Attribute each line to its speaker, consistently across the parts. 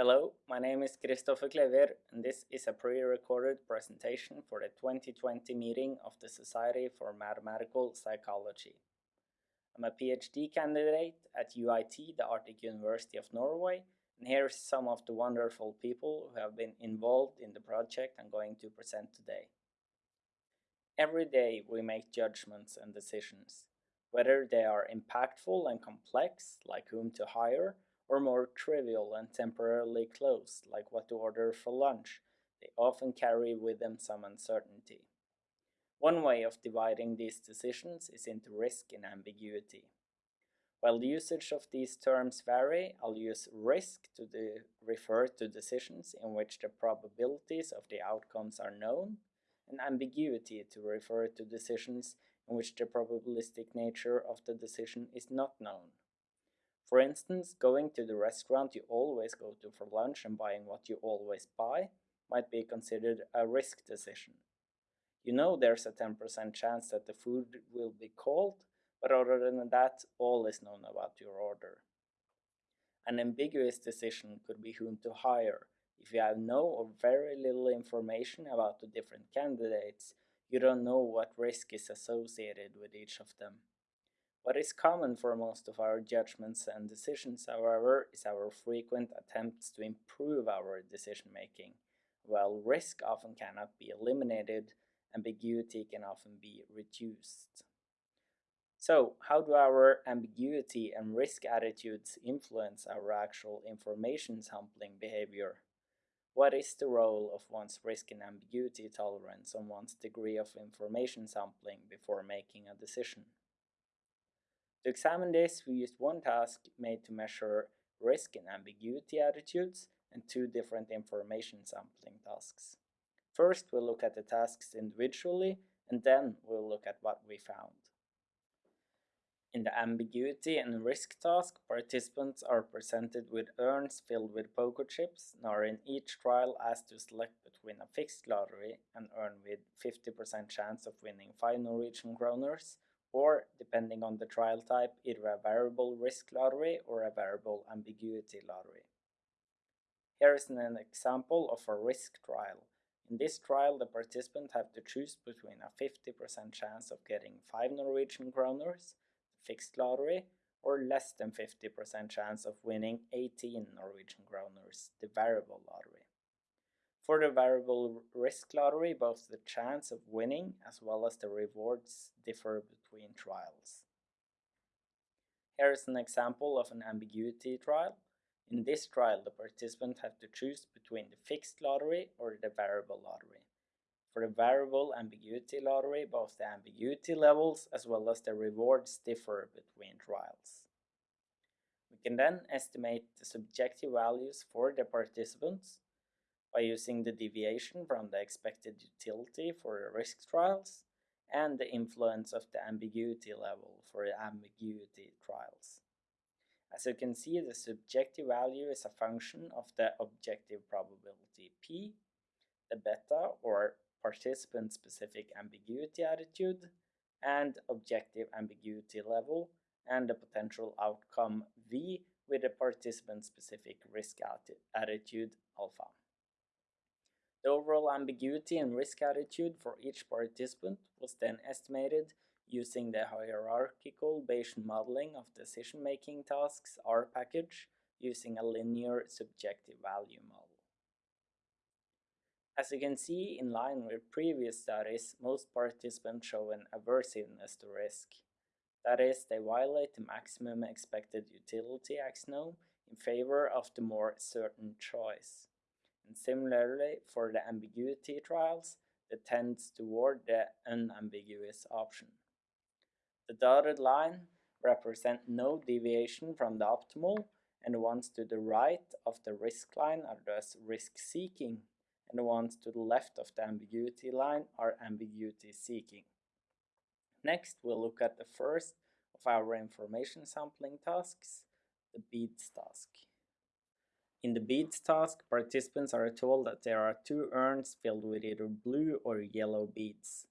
Speaker 1: Hello, my name is Kristoffer Klever and this is a pre-recorded presentation for the 2020 meeting of the Society for Mathematical Psychology. I'm a PhD candidate at UiT, the Arctic University of Norway, and here's some of the wonderful people who have been involved in the project I'm going to present today. Every day we make judgments and decisions, whether they are impactful and complex, like whom to hire, or more trivial and temporarily closed, like what to order for lunch, they often carry with them some uncertainty. One way of dividing these decisions is into risk and ambiguity. While the usage of these terms vary, I'll use risk to refer to decisions in which the probabilities of the outcomes are known, and ambiguity to refer to decisions in which the probabilistic nature of the decision is not known. For instance, going to the restaurant you always go to for lunch and buying what you always buy might be considered a risk decision. You know there's a 10% chance that the food will be cold, but other than that, all is known about your order. An ambiguous decision could be whom to hire. If you have no or very little information about the different candidates, you don't know what risk is associated with each of them. What is common for most of our judgments and decisions, however, is our frequent attempts to improve our decision making. While risk often cannot be eliminated, ambiguity can often be reduced. So, how do our ambiguity and risk attitudes influence our actual information sampling behavior? What is the role of one's risk and ambiguity tolerance on one's degree of information sampling before making a decision? To examine this, we used one task made to measure risk and ambiguity attitudes and two different information sampling tasks. First, we'll look at the tasks individually, and then we'll look at what we found. In the ambiguity and risk task, participants are presented with urns filled with poker chips and are in each trial asked to select between a fixed lottery, and urn with 50% chance of winning 5 Norwegian kroners, or, depending on the trial type, either a variable risk lottery or a variable ambiguity lottery. Here is an example of a risk trial. In this trial, the participants have to choose between a 50% chance of getting 5 Norwegian kroners, fixed lottery, or less than 50% chance of winning 18 Norwegian kroners, the variable lottery. For the variable risk lottery, both the chance of winning as well as the rewards differ between trials. Here is an example of an ambiguity trial. In this trial, the participant have to choose between the fixed lottery or the variable lottery. For the variable ambiguity lottery, both the ambiguity levels as well as the rewards differ between trials. We can then estimate the subjective values for the participants by using the deviation from the expected utility for risk trials and the influence of the ambiguity level for ambiguity trials. As you can see, the subjective value is a function of the objective probability P, the beta or participant-specific ambiguity attitude, and objective ambiguity level, and the potential outcome V with the participant-specific risk attitude alpha. The overall ambiguity and risk attitude for each participant was then estimated using the hierarchical Bayesian modeling of decision-making tasks R package using a linear subjective value model. As you can see, in line with previous studies, most participants show an aversiveness to risk. That is, they violate the maximum expected utility axiom in favor of the more certain choice. And similarly, for the ambiguity trials, it tends toward the unambiguous option. The dotted line represent no deviation from the optimal, and the ones to the right of the risk line are thus risk-seeking, and the ones to the left of the ambiguity line are ambiguity-seeking. Next, we'll look at the first of our information sampling tasks, the beads task. In the beads task, participants are told that there are two urns filled with either blue or yellow beads.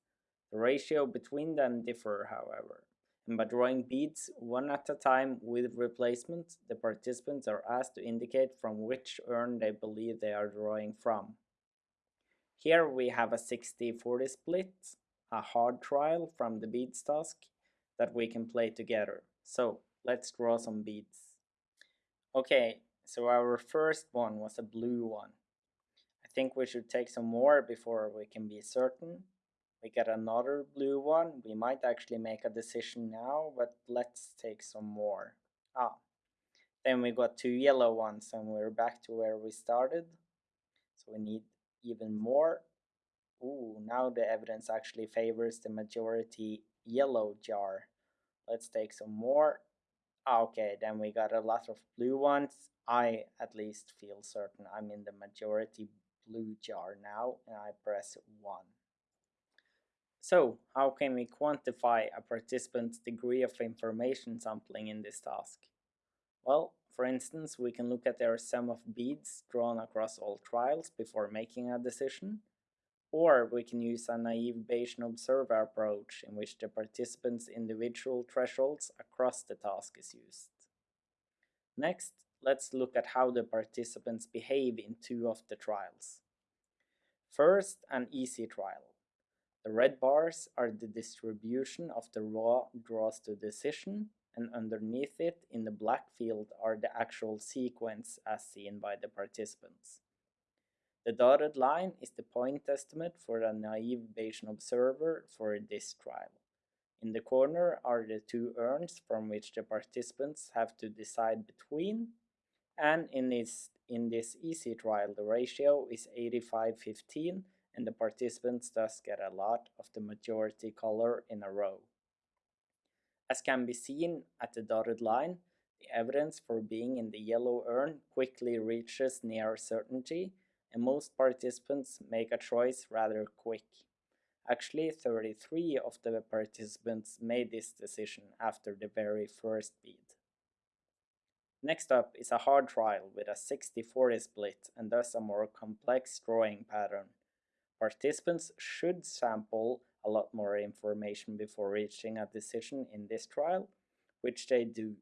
Speaker 1: The ratio between them differ, however, and by drawing beads one at a time with replacement, the participants are asked to indicate from which urn they believe they are drawing from. Here we have a 60-40 split, a hard trial from the beads task that we can play together. So let's draw some beads. Okay, so our first one was a blue one. I think we should take some more before we can be certain. We get another blue one. We might actually make a decision now, but let's take some more. Ah, then we got two yellow ones and we're back to where we started. So we need even more. Ooh, now the evidence actually favors the majority yellow jar. Let's take some more. Ah, okay, then we got a lot of blue ones. I at least feel certain I'm in the majority blue jar now and I press 1. So, how can we quantify a participant's degree of information sampling in this task? Well, for instance, we can look at their sum of beads drawn across all trials before making a decision, or we can use a naive Bayesian observer approach in which the participants' individual thresholds across the task is used. Next, let's look at how the participants behave in two of the trials. First, an easy trial. The red bars are the distribution of the raw draws to decision, and underneath it in the black field are the actual sequence as seen by the participants. The dotted line is the point estimate for a naive Bayesian observer for this trial. In the corner are the two urns from which the participants have to decide between, and in this, in this easy trial the ratio is 85-15 and the participants thus get a lot of the majority color in a row. As can be seen at the dotted line, the evidence for being in the yellow urn quickly reaches near certainty and most participants make a choice rather quick. Actually, 33 of the participants made this decision after the very first bead. Next up is a hard trial with a 60-40 split and thus a more complex drawing pattern. Participants should sample a lot more information before reaching a decision in this trial, which they do.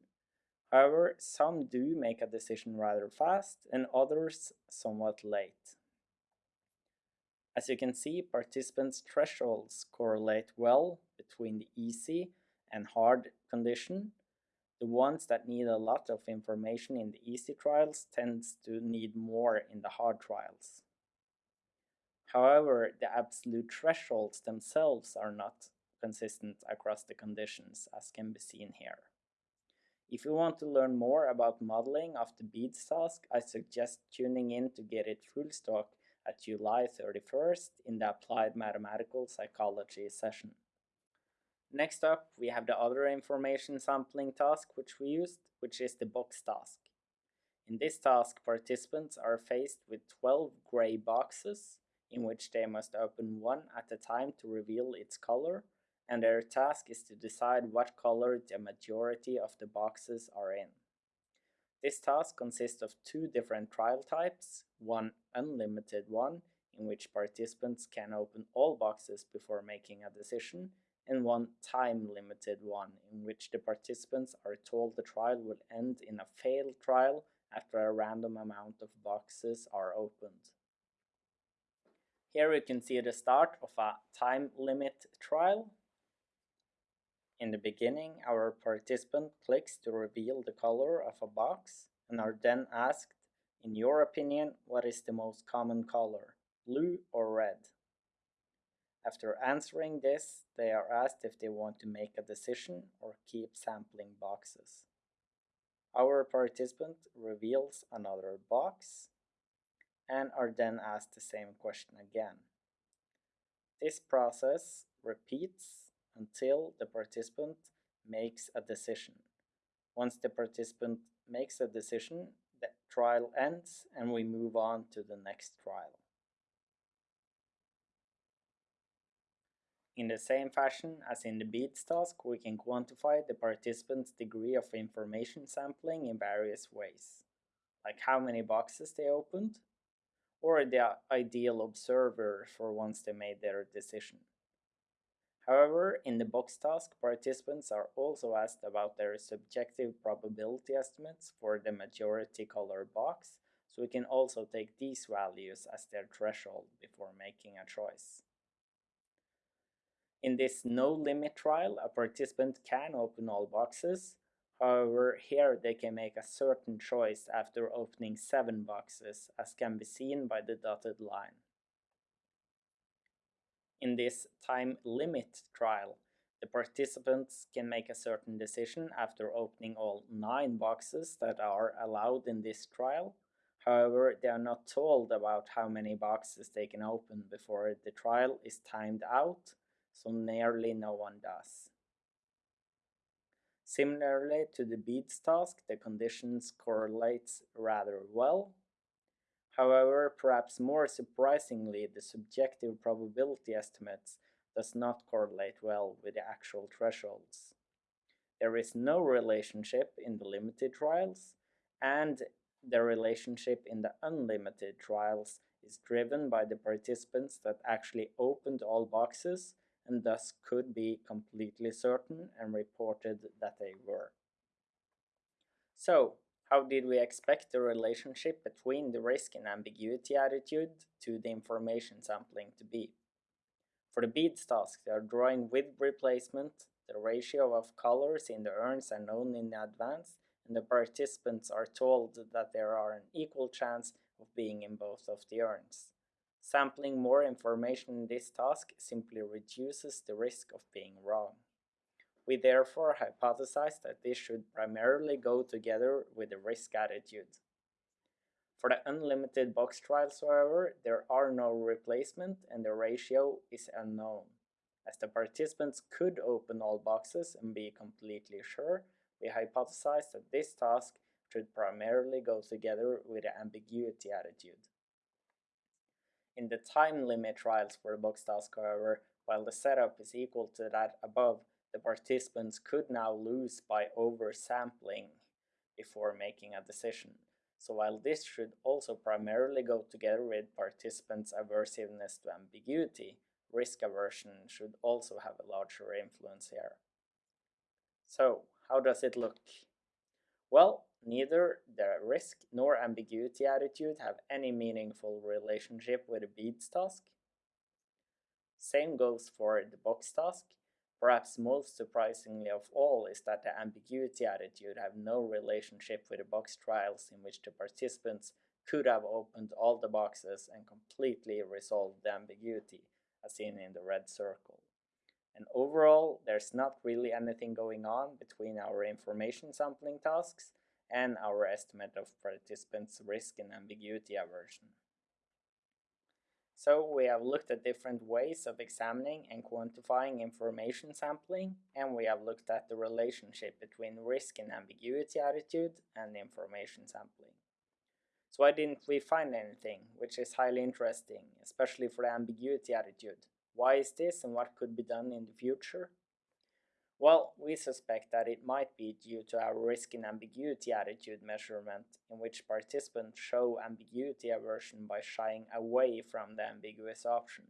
Speaker 1: However, some do make a decision rather fast and others somewhat late. As you can see, participants' thresholds correlate well between the easy and hard condition. The ones that need a lot of information in the easy trials tends to need more in the hard trials. However, the absolute thresholds themselves are not consistent across the conditions as can be seen here. If you want to learn more about modeling of the beads task, I suggest tuning in to get it full stock at July 31st in the Applied Mathematical Psychology session. Next up, we have the other information sampling task which we used, which is the box task. In this task, participants are faced with 12 gray boxes in which they must open one at a time to reveal its color and their task is to decide what color the majority of the boxes are in. This task consists of two different trial types, one unlimited one, in which participants can open all boxes before making a decision, and one time-limited one, in which the participants are told the trial will end in a failed trial after a random amount of boxes are opened. Here we can see the start of a time limit trial in the beginning, our participant clicks to reveal the color of a box and are then asked, in your opinion, what is the most common color, blue or red? After answering this, they are asked if they want to make a decision or keep sampling boxes. Our participant reveals another box and are then asked the same question again. This process repeats until the participant makes a decision. Once the participant makes a decision, the trial ends and we move on to the next trial. In the same fashion as in the beads task, we can quantify the participant's degree of information sampling in various ways, like how many boxes they opened, or the ideal observer for once they made their decision. However, in the box task, participants are also asked about their subjective probability estimates for the majority color box, so we can also take these values as their threshold before making a choice. In this no limit trial, a participant can open all boxes. However, here they can make a certain choice after opening 7 boxes, as can be seen by the dotted line. In this time limit trial, the participants can make a certain decision after opening all 9 boxes that are allowed in this trial. However, they are not told about how many boxes they can open before the trial is timed out, so nearly no one does. Similarly to the beads task, the conditions correlates rather well. However, perhaps more surprisingly, the subjective probability estimates does not correlate well with the actual thresholds. There is no relationship in the limited trials, and the relationship in the unlimited trials is driven by the participants that actually opened all boxes and thus could be completely certain and reported that they were. So, how did we expect the relationship between the risk and ambiguity attitude to the information sampling to be? For the beads task, they are drawing with replacement, the ratio of colors in the urns are known in advance, and the participants are told that there are an equal chance of being in both of the urns. Sampling more information in this task simply reduces the risk of being wrong. We therefore hypothesize that this should primarily go together with the risk attitude. For the unlimited box trials, however, there are no replacement and the ratio is unknown. As the participants could open all boxes and be completely sure, we hypothesize that this task should primarily go together with the ambiguity attitude. In the time limit trials for the box task, however, while the setup is equal to that above, the participants could now lose by oversampling before making a decision. So while this should also primarily go together with participants' aversiveness to ambiguity, risk aversion should also have a larger influence here. So, how does it look? Well, neither the risk nor ambiguity attitude have any meaningful relationship with the beads task. Same goes for the box task. Perhaps most surprisingly of all is that the ambiguity attitude have no relationship with the box trials in which the participants could have opened all the boxes and completely resolved the ambiguity, as seen in the red circle. And overall, there's not really anything going on between our information sampling tasks and our estimate of participants' risk and ambiguity aversion. So we have looked at different ways of examining and quantifying information sampling, and we have looked at the relationship between risk and ambiguity attitude and information sampling. So why didn't we find anything, which is highly interesting, especially for the ambiguity attitude? Why is this and what could be done in the future? Well, we suspect that it might be due to our risk and ambiguity attitude measurement, in which participants show ambiguity aversion by shying away from the ambiguous option.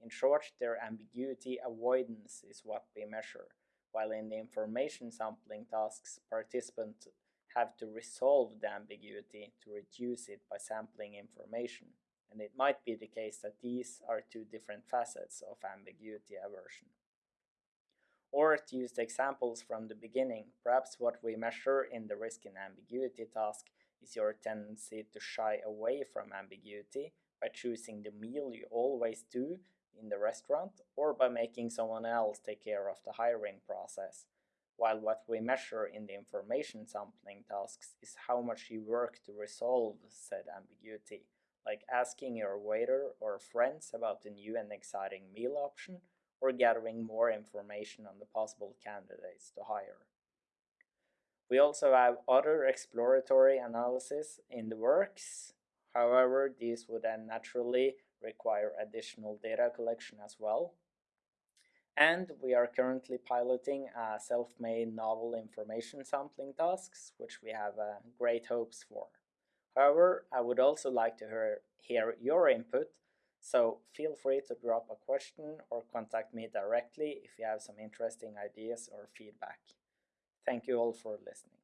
Speaker 1: In short, their ambiguity avoidance is what we measure, while in the information sampling tasks, participants have to resolve the ambiguity to reduce it by sampling information, and it might be the case that these are two different facets of ambiguity aversion or to use the examples from the beginning, perhaps what we measure in the risk and ambiguity task is your tendency to shy away from ambiguity by choosing the meal you always do in the restaurant or by making someone else take care of the hiring process. While what we measure in the information sampling tasks is how much you work to resolve said ambiguity, like asking your waiter or friends about the new and exciting meal option or gathering more information on the possible candidates to hire. We also have other exploratory analysis in the works. However, these would then naturally require additional data collection as well. And we are currently piloting a self-made novel information sampling tasks, which we have uh, great hopes for. However, I would also like to hear, hear your input So feel free to drop a question or contact me directly if you have some interesting ideas or feedback. Thank you all for listening.